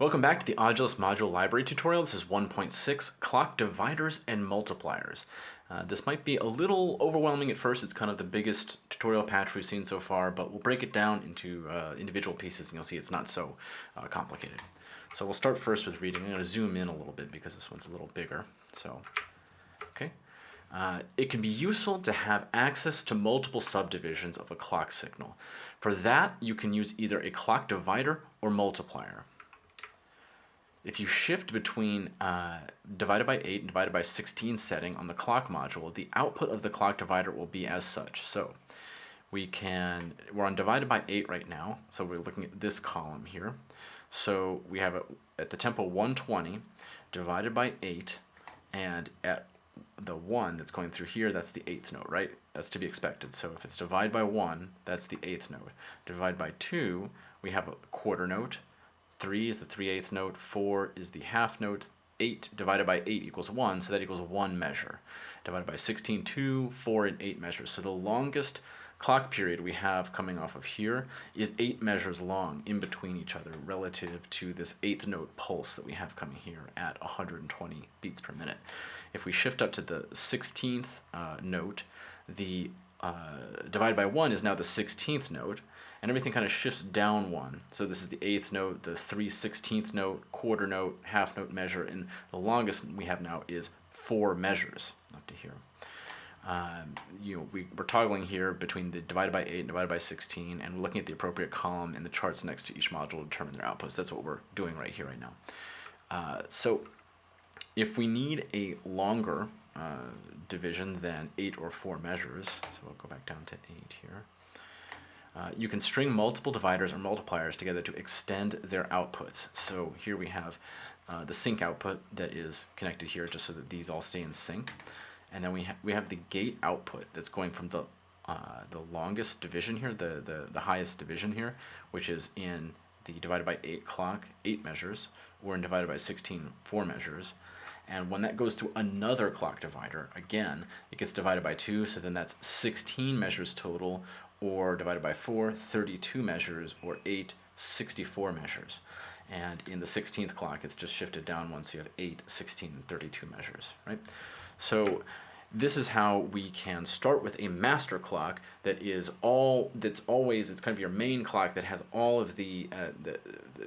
Welcome back to the Audulus module library tutorial. This is 1.6, clock dividers and multipliers. Uh, this might be a little overwhelming at first. It's kind of the biggest tutorial patch we've seen so far, but we'll break it down into uh, individual pieces and you'll see it's not so uh, complicated. So we'll start first with reading. I'm going to zoom in a little bit because this one's a little bigger. So, okay. Uh, it can be useful to have access to multiple subdivisions of a clock signal. For that, you can use either a clock divider or multiplier if you shift between uh, divided by 8 and divided by 16 setting on the clock module, the output of the clock divider will be as such. So we can, we're on divided by 8 right now, so we're looking at this column here. So we have it at the tempo 120 divided by 8, and at the 1 that's going through here, that's the 8th note, right? That's to be expected. So if it's divided by 1, that's the 8th note. Divided by 2, we have a quarter note, 3 is the 3 8th note, 4 is the half note, 8 divided by 8 equals 1, so that equals 1 measure. Divided by 16, 2, 4, and 8 measures. So the longest clock period we have coming off of here is 8 measures long in between each other relative to this 8th note pulse that we have coming here at 120 beats per minute. If we shift up to the 16th uh, note, the uh, divided by 1 is now the 16th note, and everything kind of shifts down one. So this is the eighth note, the 3 16th note, quarter note, half note measure, and the longest we have now is four measures up to here. Um, you know, we, we're toggling here between the divided by 8 and divided by 16, and we're looking at the appropriate column in the charts next to each module to determine their outputs. That's what we're doing right here, right now. Uh, so if we need a longer uh, division than 8 or 4 measures, so we'll go back down to 8 here, uh, you can string multiple dividers or multipliers together to extend their outputs. So here we have uh, the sync output that is connected here just so that these all stay in sync. And then we, ha we have the gate output that's going from the, uh, the longest division here, the, the, the highest division here, which is in the divided by 8 clock, 8 measures, or in divided by 16, 4 measures. And when that goes to another clock divider, again, it gets divided by 2, so then that's 16 measures total, or divided by 4, 32 measures, or 8, 64 measures. And in the 16th clock, it's just shifted down so you have 8, 16, and 32 measures, right? So this is how we can start with a master clock that is all that's always it's kind of your main clock that has all of the uh, the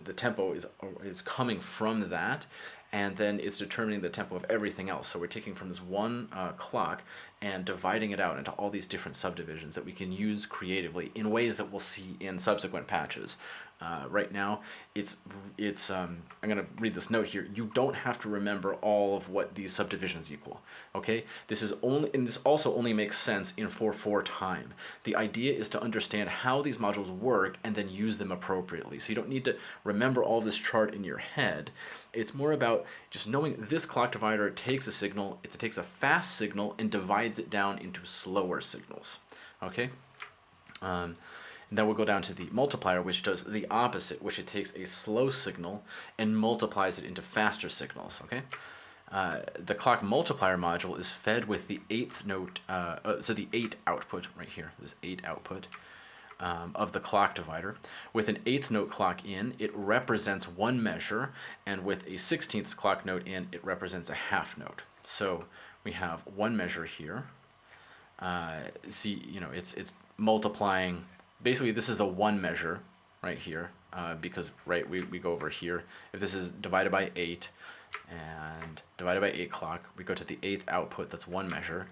the tempo is is coming from that and then it's determining the tempo of everything else. So we're taking from this one uh, clock and dividing it out into all these different subdivisions that we can use creatively in ways that we'll see in subsequent patches. Uh, right now, it's, it's um, I'm going to read this note here. You don't have to remember all of what these subdivisions equal, okay? This is only, and this also only makes sense in 4-4 time. The idea is to understand how these modules work and then use them appropriately. So you don't need to remember all this chart in your head. It's more about just knowing this clock divider takes a signal, it takes a fast signal and divides it down into slower signals, okay? Um, and then we'll go down to the multiplier, which does the opposite, which it takes a slow signal and multiplies it into faster signals, okay? Uh, the clock multiplier module is fed with the eighth note, uh, uh, so the eight output right here, this eight output um, of the clock divider. With an eighth note clock in, it represents one measure, and with a 16th clock note in, it represents a half note. So we have one measure here. Uh, see, you know, it's it's multiplying basically this is the one measure right here uh, because right we, we go over here. If this is divided by 8 and divided by 8 clock we go to the eighth output that's one measure.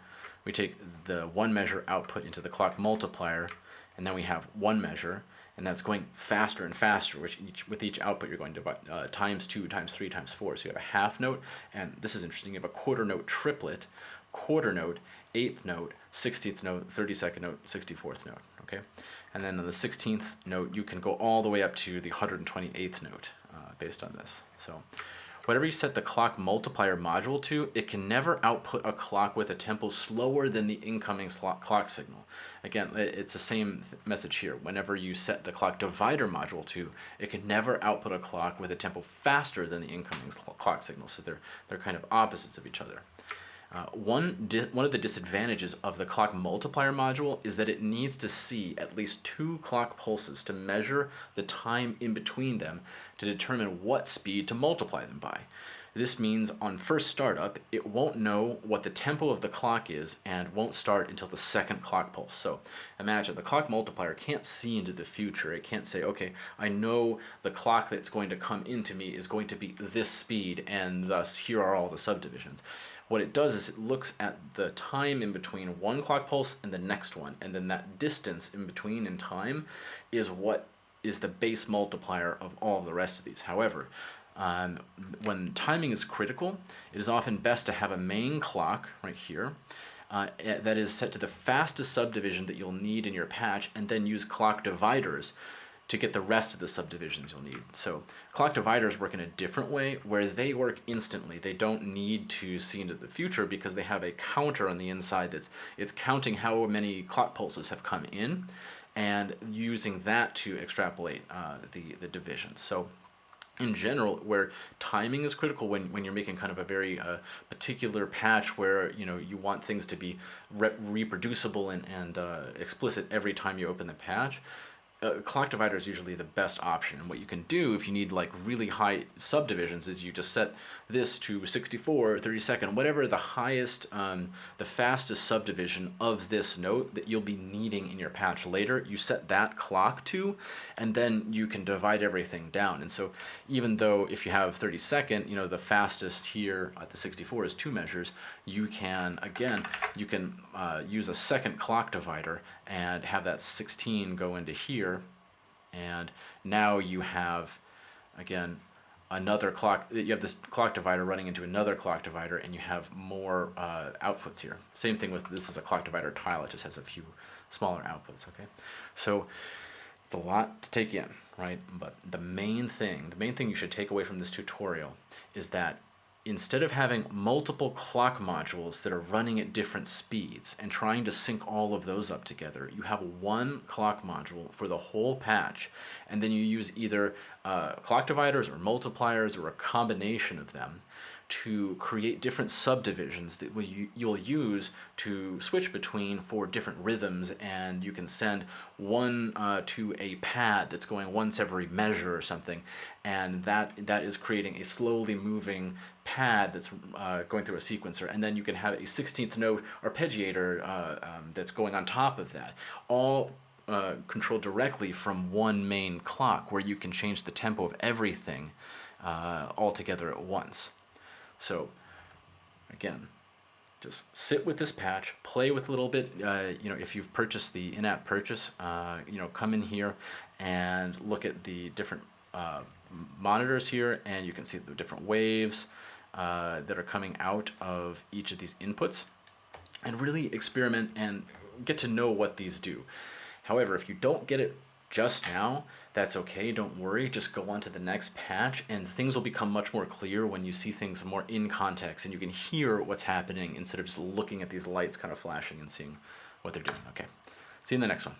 We take the one measure output into the clock multiplier and then we have one measure and that's going faster and faster which each with each output you're going to uh, times 2 times 3 times 4 so you have a half note and this is interesting you have a quarter note triplet quarter note eighth note 16th note 32nd note 64th note okay? And then on the 16th note, you can go all the way up to the 128th note uh, based on this. So whatever you set the clock multiplier module to, it can never output a clock with a tempo slower than the incoming clock signal. Again, it's the same message here. Whenever you set the clock divider module to, it can never output a clock with a tempo faster than the incoming clock signal. So they're, they're kind of opposites of each other. Uh, one, one of the disadvantages of the clock multiplier module is that it needs to see at least two clock pulses to measure the time in between them to determine what speed to multiply them by. This means on first startup, it won't know what the tempo of the clock is and won't start until the second clock pulse. So imagine the clock multiplier can't see into the future. It can't say, okay, I know the clock that's going to come into me is going to be this speed and thus here are all the subdivisions. What it does is it looks at the time in between one clock pulse and the next one and then that distance in between in time is what is the base multiplier of all the rest of these. However, um, when timing is critical, it is often best to have a main clock right here uh, eh, that is set to the fastest subdivision that you'll need in your patch and then use clock dividers to get the rest of the subdivisions you'll need. So clock dividers work in a different way where they work instantly. They don't need to see into the future because they have a counter on the inside that's it's counting how many clock pulses have come in and using that to extrapolate uh, the, the divisions. So in general where timing is critical when, when you're making kind of a very uh, particular patch where you know you want things to be re reproducible and, and uh, explicit every time you open the patch uh, clock divider is usually the best option. And what you can do if you need like really high subdivisions is you just set this to 64, 30 second, whatever the highest, um, the fastest subdivision of this note that you'll be needing in your patch later. You set that clock to, and then you can divide everything down. And so even though if you have 30 second, you know, the fastest here at the 64 is two measures, you can, again, you can uh, use a second clock divider and have that 16 go into here and now you have again another clock you have this clock divider running into another clock divider and you have more uh, outputs here. Same thing with this is a clock divider tile it just has a few smaller outputs okay? So it's a lot to take in right? But the main thing the main thing you should take away from this tutorial is that instead of having multiple clock modules that are running at different speeds and trying to sync all of those up together, you have one clock module for the whole patch, and then you use either uh, clock dividers or multipliers or a combination of them to create different subdivisions that you'll use to switch between for different rhythms and you can send one uh, to a pad that's going once every measure or something and that that is creating a slowly moving pad that's uh, going through a sequencer and then you can have a 16th note arpeggiator uh, um, that's going on top of that all uh, controlled directly from one main clock where you can change the tempo of everything uh, all together at once. So again, just sit with this patch, play with a little bit, uh, you know, if you've purchased the in-app purchase, uh, you know, come in here and look at the different uh, monitors here and you can see the different waves uh, that are coming out of each of these inputs and really experiment and get to know what these do. However, if you don't get it just now, that's okay, don't worry, just go on to the next patch and things will become much more clear when you see things more in context and you can hear what's happening instead of just looking at these lights kind of flashing and seeing what they're doing. Okay, see you in the next one.